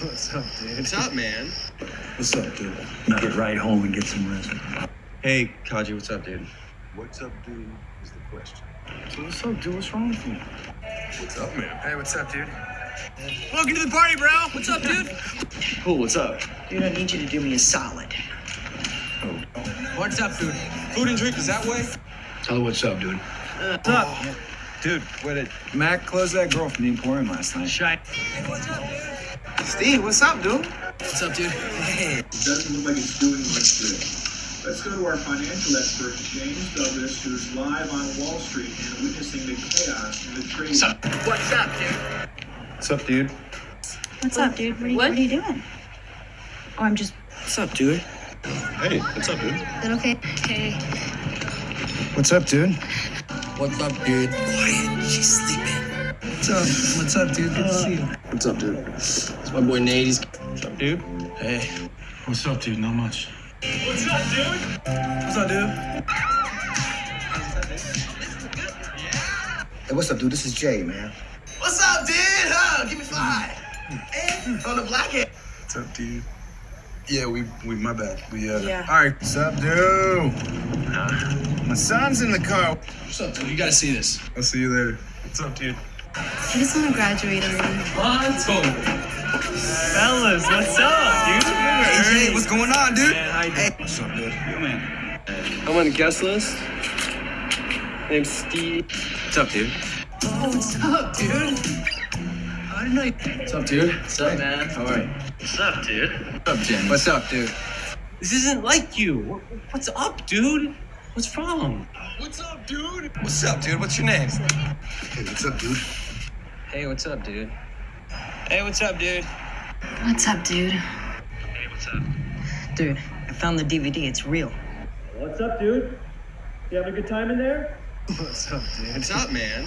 What's up, dude? What's up, man? What's up, dude? You get right home and get some rest. Hey, Kaji, what's up, dude? What's up, dude? Is the question. So what's up, dude? What's wrong with you? What's up, man? Hey, what's up, dude? Welcome to the party, bro. What's up, dude? cool. What's up? Dude, I need you to do me a solid. Oh. What's up, dude? Food and drink is that way? Tell her what's up, dude. What's up, dude? What did Mac closed that girl from the Emporium last night. shine? Steve, what's up, dude? What's up, dude? Hey. It doesn't look like it's doing much good. Let's go to our financial expert, James Douglas, who's live on Wall Street and witnessing the chaos in the trading. What's up? What's up, dude? What's up, dude? What's up, dude? What are you, What? what are you doing? Oh, I'm just. What's up, dude? Hey, what's up, dude? Is that okay? Okay. What's up, dude? What's up, dude? Quiet. She's sleeping. What's up? What's up, dude? Good to see you. What's up, dude? It's my boy Nate. He's... What's up, dude? Hey. What's up, dude? Not much. What's up, dude? What's up, dude? Hey, what's up, dude? This is Jay, man. What's up, dude? Huh? Give me five. And on the black end. What's up, dude? Yeah, we, we, my bad. We, uh. Yeah. All right. What's up, dude? My son's in the car. What's up, dude? You gotta see this. I'll see you later. What's up, dude? I just want to graduate already. Fellas, what's up, dude? Hey, Jay, what's going on, dude? Man, how you Hey, what's up, dude? Yo, man. I'm on the guest list. Name's Steve. What's up, dude? What's up, dude? I didn't know you... What's up, dude? What's up, man? All right. What's up, dude? What's up, Jen? What's up, dude? This isn't like you. What's up, dude? What's wrong? What's up, dude? What's up, dude? What's your name? Hey, what's up, dude? Hey, what's up, dude? Hey, what's up, dude? What's up, dude? Hey, what's up? Dude, I found the DVD. It's real. What's up, dude? You having a good time in there? What's up, dude? What's up, man?